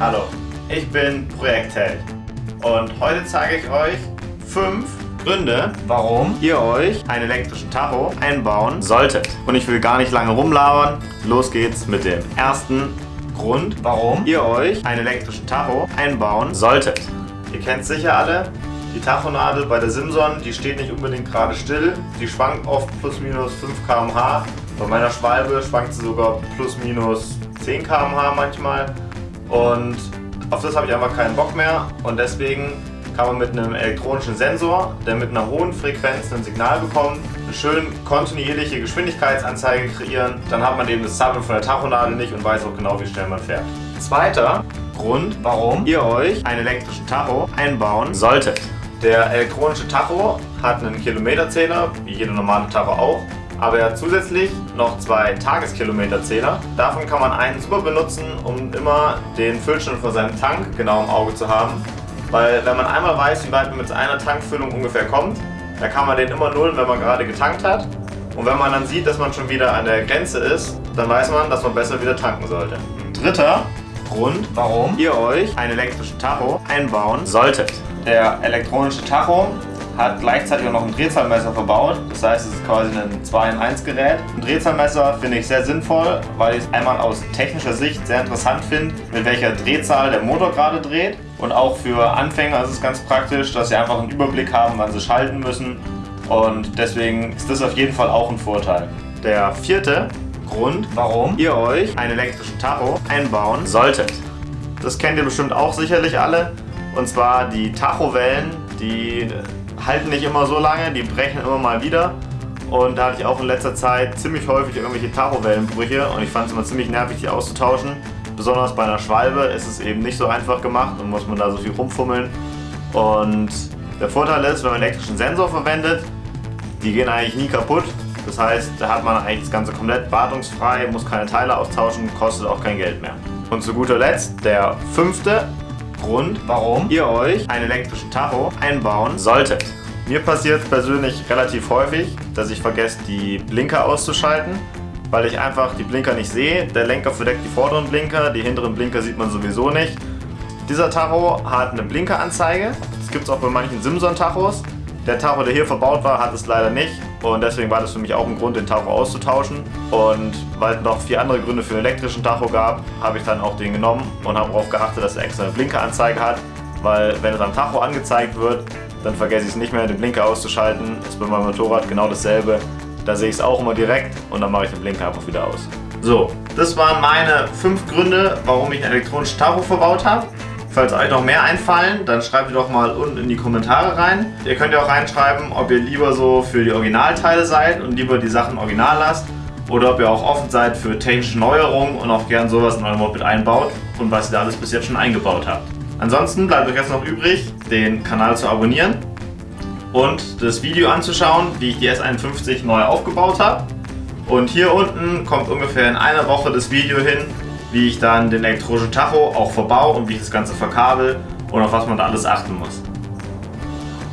Hallo, ich bin Projektheld und heute zeige ich euch fünf Gründe, warum ihr euch einen elektrischen Tacho einbauen solltet. Und ich will gar nicht lange rumlabern. Los geht's mit dem ersten Grund, warum ihr euch einen elektrischen Tacho einbauen solltet. Ihr kennt sicher alle, die Tachonadel bei der Simson, die steht nicht unbedingt gerade still. Die schwankt oft plus minus 5 km/h. Bei meiner Schwalbe schwankt sie sogar plus minus 10 km/h manchmal. Und auf das habe ich einfach keinen Bock mehr und deswegen kann man mit einem elektronischen Sensor, der mit einer hohen Frequenz ein Signal bekommt, eine schön kontinuierliche Geschwindigkeitsanzeige kreieren. Dann hat man eben das Zappeln von der Tachonadel nicht und weiß auch genau, wie schnell man fährt. Zweiter Grund, warum ihr euch einen elektrischen Tacho einbauen solltet. Der elektronische Tacho hat einen Kilometerzähler, wie jeder normale Tacho auch aber er hat zusätzlich noch zwei Tageskilometerzähler. Davon kann man einen super benutzen, um immer den Füllstand von seinem Tank genau im Auge zu haben. Weil wenn man einmal weiß, wie weit man mit einer Tankfüllung ungefähr kommt, dann kann man den immer nullen, wenn man gerade getankt hat. Und wenn man dann sieht, dass man schon wieder an der Grenze ist, dann weiß man, dass man besser wieder tanken sollte. Dritter Grund, warum ihr euch einen elektrischen Tacho einbauen solltet. Der elektronische Tacho hat gleichzeitig auch noch ein Drehzahlmesser verbaut. Das heißt, es ist quasi ein 2 in 1 Gerät. Ein Drehzahlmesser finde ich sehr sinnvoll, weil ich es einmal aus technischer Sicht sehr interessant finde, mit welcher Drehzahl der Motor gerade dreht. Und auch für Anfänger ist es ganz praktisch, dass sie einfach einen Überblick haben, wann sie schalten müssen. Und deswegen ist das auf jeden Fall auch ein Vorteil. Der vierte Grund, warum ihr euch einen elektrischen Tacho einbauen solltet. Das kennt ihr bestimmt auch sicherlich alle. Und zwar die Tachowellen, die halten nicht immer so lange, die brechen immer mal wieder. Und da hatte ich auch in letzter Zeit ziemlich häufig irgendwelche Tachowellenbrüche und ich fand es immer ziemlich nervig, die auszutauschen. Besonders bei einer Schwalbe ist es eben nicht so einfach gemacht und muss man da so viel rumfummeln. Und der Vorteil ist, wenn man elektrischen Sensor verwendet, die gehen eigentlich nie kaputt. Das heißt, da hat man eigentlich das Ganze komplett wartungsfrei, muss keine Teile austauschen, kostet auch kein Geld mehr. Und zu guter Letzt der fünfte Grund, warum ihr euch einen elektrischen Tacho einbauen solltet. Mir passiert es persönlich relativ häufig, dass ich vergesse, die Blinker auszuschalten, weil ich einfach die Blinker nicht sehe. Der Lenker verdeckt die vorderen Blinker, die hinteren Blinker sieht man sowieso nicht. Dieser Tacho hat eine Blinkeranzeige. Das gibt es auch bei manchen Simson-Tachos. Der Tacho, der hier verbaut war, hat es leider nicht. Und deswegen war das für mich auch ein Grund, den Tacho auszutauschen. Und weil es noch vier andere Gründe für einen elektrischen Tacho gab, habe ich dann auch den genommen und habe darauf geachtet, dass er extra eine Blinkeranzeige hat. Weil wenn es am Tacho angezeigt wird, dann vergesse ich es nicht mehr, den Blinker auszuschalten. Das ist bei meinem Motorrad genau dasselbe. Da sehe ich es auch immer direkt und dann mache ich den Blinker einfach wieder aus. So, das waren meine fünf Gründe, warum ich einen elektronischen Tacho verbaut habe. Falls euch noch mehr einfallen, dann schreibt ihr doch mal unten in die Kommentare rein. Ihr könnt ja auch reinschreiben, ob ihr lieber so für die Originalteile seid und lieber die Sachen original lasst oder ob ihr auch offen seid für technische Neuerungen und auch gern sowas in eurem Moped einbaut und was ihr da alles bis jetzt schon eingebaut habt. Ansonsten bleibt euch jetzt noch übrig, den Kanal zu abonnieren und das Video anzuschauen, wie ich die S51 neu aufgebaut habe. Und hier unten kommt ungefähr in einer Woche das Video hin, wie ich dann den elektronischen Tacho auch verbaue und wie ich das Ganze verkabel und auf was man da alles achten muss.